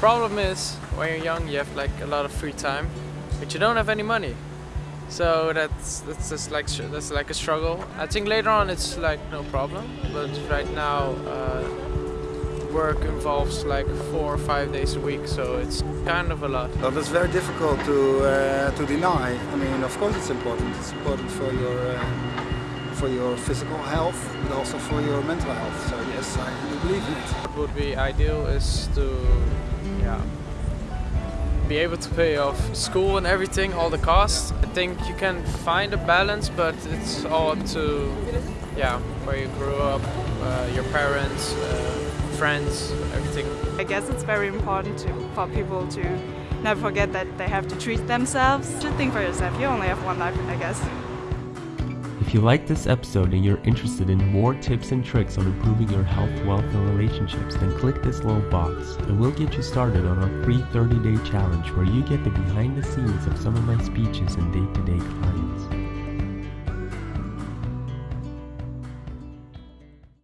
problem is when you're young, you have like a lot of free time, but you don't have any money. So that's that's just like that's like a struggle. I think later on it's like no problem, but right now uh, work involves like four or five days a week, so it's kind of a lot. Well, that's very difficult to uh, to deny. I mean, of course, it's important. It's important for your uh, for your physical health, but also for your mental health. So yes, I do believe in it. What would be ideal is to yeah be able to pay off school and everything, all the costs. I think you can find a balance, but it's all up to yeah where you grew up, uh, your parents, uh, friends, everything. I guess it's very important to, for people to never forget that they have to treat themselves. Just think for yourself. You only have one life, I guess. If you like this episode and you're interested in more tips and tricks on improving your health, wealth, and relationships, then click this little box and we'll get you started on our free 30 day challenge where you get the behind the scenes of some of my speeches and day to day clients.